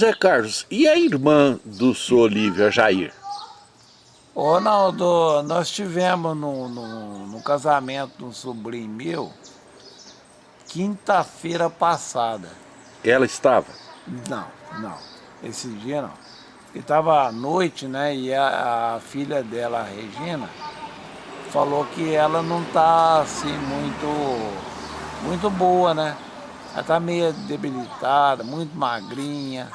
Zé Carlos, e a irmã do senhor Olívio, a Jair? Ronaldo, nós tivemos no, no, no casamento de um sobrinho meu, quinta-feira passada. Ela estava? Não, não. Esse dia não. Estava à noite, né? E a, a, filha dela, a Regina, falou que ela não está assim muito, muito boa, né? Ela está meio debilitada, muito magrinha,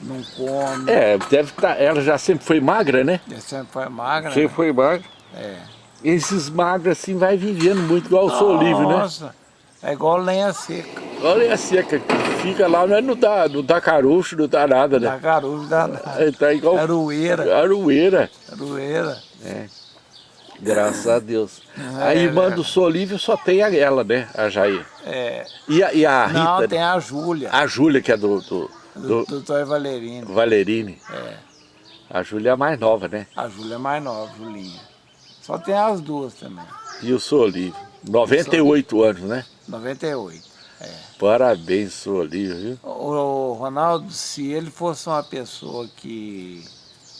não come. É, deve estar. Tá, ela já sempre foi magra, né? Ela sempre foi magra. Sempre né? foi magra. É. Esses magros assim vai vivendo muito igual o seu livro, né? Nossa, é igual lenha seca. Igual lenha seca, fica lá, mas não dá, não dá caroço, não dá nada, né? Não dá caroço, não dá nada. É, tá igual... Aroeira. Aroeira. Aroeira. É. Graças a Deus. É, a irmã é. do Solívio só tem ela, né? A Jair. É. E a, e a Rita? Não, tem a Júlia. A Júlia, que é do... Do, do, do doutor Valerini. Valerini. É. A Júlia é mais nova, né? A Júlia é mais nova, Julinha. Só tem as duas também. E o Solívio? 98 anos, né? 98, é. Parabéns, Solívio, viu? O, o Ronaldo, se ele fosse uma pessoa que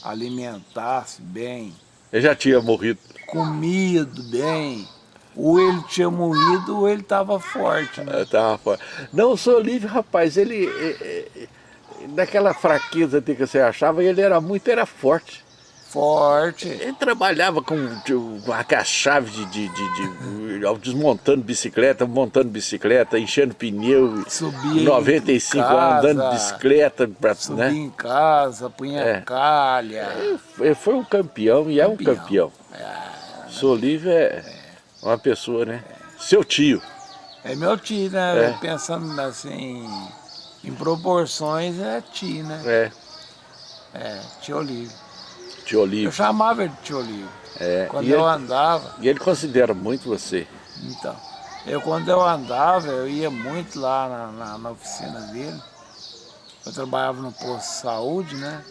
alimentasse bem... Ele já tinha morrido comido bem, ou ele tinha morrido ou ele estava forte, né? Estava forte. Não, o seu rapaz, ele, naquela fraqueza que você achava, ele era muito, era forte. Forte. Ele trabalhava com, a chave de, de, de, de, desmontando bicicleta, montando bicicleta, enchendo pneu. Subia 95 anos, andando bicicleta. Pra, subia né? em casa, punha é. calha. Ele foi um campeão e é um campeão. É. Seu Olívio é uma pessoa, né? Seu tio. É meu tio, né? É. Pensando assim, em proporções, é tio, né? É. É, tio Olívio. Tio Olívio. Eu chamava ele de tio Olívio. É. Quando eu ele, andava... E ele considera muito você. Então, eu quando eu andava, eu ia muito lá na, na, na oficina dele. Eu trabalhava no posto de saúde, né?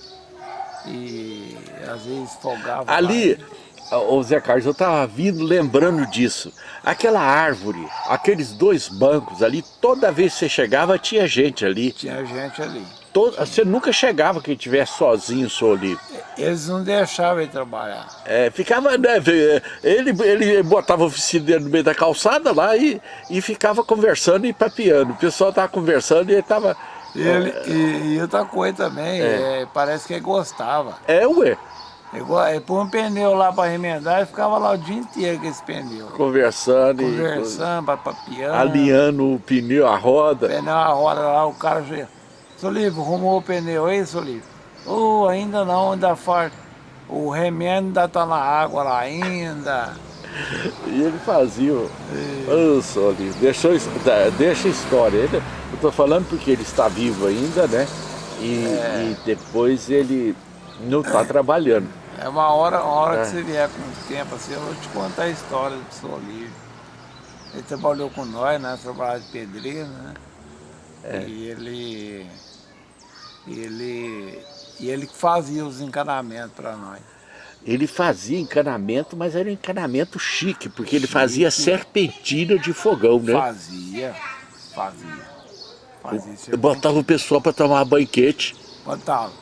E às vezes folgava Ali, lá. Ô Zé Carlos, eu estava vindo lembrando disso. Aquela árvore, aqueles dois bancos ali, toda vez que você chegava tinha gente ali. Tinha gente ali. Todo, você nunca chegava que estivesse sozinho, só ali. Eles não deixavam ele trabalhar. É, ficava, né, ele, ele botava a oficina dele no meio da calçada lá e, e ficava conversando e papiando. O pessoal estava conversando e ele estava... E, ele, e, e outra coisa também, é. É, parece que ele gostava. É, ué. Igual, ele pôs um pneu lá para remendar e ficava lá o dia inteiro com esse pneu. Conversando. Conversando, papiando. Alinhando o pneu, a roda. O pneu, a roda lá, o cara... Solívio, arrumou o pneu aí, Solívio? Oh, ainda não, ainda falta. O remendo ainda tá na água lá ainda. E ele fazia, ô oh, Solívio, deixa, a história. Ele, eu tô falando porque ele está vivo ainda, né? E, é. e depois ele não está trabalhando. É uma hora, uma hora é. que você vier com o tempo assim, eu vou te contar a história do. Livre. Ele trabalhou com nós, né? Trabalhava de pedreiro, né? É. E ele, ele, e ele fazia os encanamentos para nós. Ele fazia encanamento, mas era um encanamento chique, porque chique. ele fazia serpentina de fogão, né? Fazia, fazia. fazia Botava o pessoal para tomar banquete. Botava.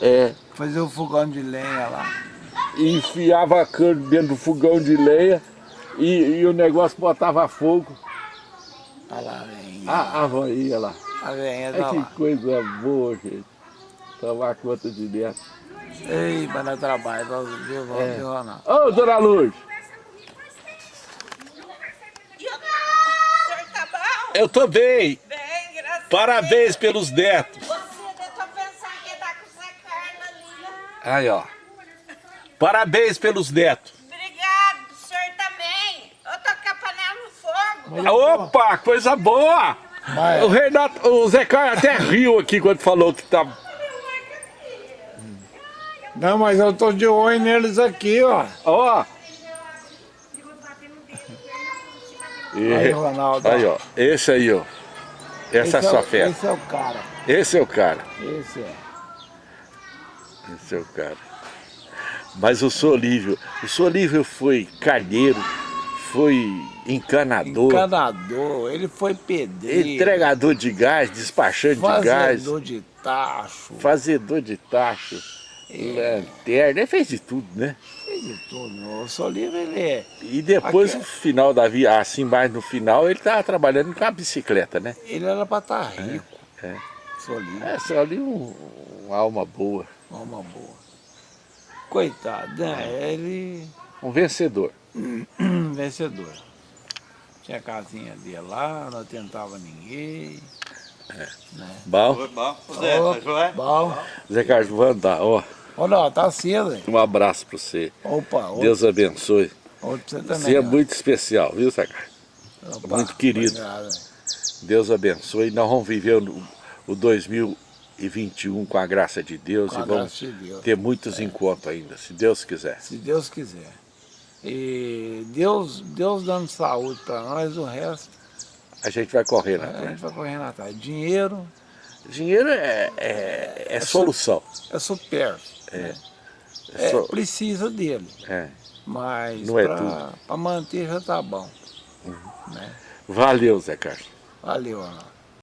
É. Fazer o fogão de lenha lá. E enfiava a cana dentro do fogão de lenha e, e o negócio botava fogo. Olha lá, vem. Ah, a voinha lá. A venha é que lá. coisa boa, gente. Tomar conta de dentro. Ei, mas não trabalho, viu, é. viu, Ronaldo? Ô, dona Luz! Eu tô bem. Bem, graças Parabéns pelos netos. Aí, ó. Parabéns pelos netos. Obrigado, o senhor também. Eu tô com a panela no fogo. Opa, coisa boa. Mas... O Renato, o Zé Caio até riu aqui quando falou que tá... Não, mas eu tô de olho neles aqui, ó. Ó. E... Aí, Ronaldo. Aí, ó. Esse aí, ó. Essa esse é a sua fé. Esse é o cara. Esse é o cara. Esse é. Esse é o cara. Mas o Solívio, o Solívio foi carneiro, foi encanador. Encanador, ele foi pedreiro. Entregador de gás, despachante de gás. Fazedor de tacho. Fazedor de tacho, é. Lanterna, ele fez de tudo, né? Fez de tudo. O Soliva, ele é... E depois, Aqui- no final da vida, assim, mais no final, ele tava trabalhando com a bicicleta, né? Ele era pra estar rico. É. Soliva, É, só ali um, uma alma boa, uma boa. Coitado, né? Ele... um vencedor. vencedor. Tinha a casinha dele lá, não tentava ninguém. Bom, Foi bom. Zé, tá? Bom. Zé Carlos, vou andar, ó, Olha, ó, tá cedo, hein? um abraço pra você. Opa, outro, Deus abençoe. outro você também. Você é ó. muito especial, viu, Zé Carlos? Opa, muito querido. obrigado. Deus abençoe. Nós vamos viver o, o 2021 com a graça de Deus Com a e vamos graça de Deus. ter muitos encontros ainda, se Deus quiser. Se Deus quiser. E Deus, Deus dando saúde para nós, o resto A gente vai correr, a né? gente vai correndo atrás. Dinheiro Dinheiro é, é, é solução. é supérfluo. É. É, É só- precisa dele, é. mas Não é para manter já tá bom. Né? Valeu, Zé Carlos. Valeu, Ana.